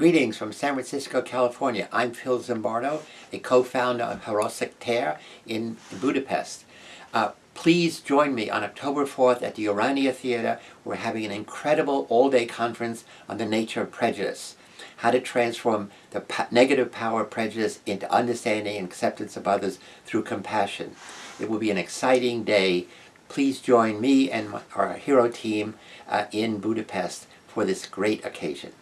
Greetings from San Francisco, California. I'm Phil Zimbardo, a co-founder of Hero Ter in Budapest. Uh, please join me on October 4th at the Urania Theater. We're having an incredible all-day conference on the nature of prejudice. How to transform the negative power of prejudice into understanding and acceptance of others through compassion. It will be an exciting day. Please join me and my, our hero team uh, in Budapest for this great occasion.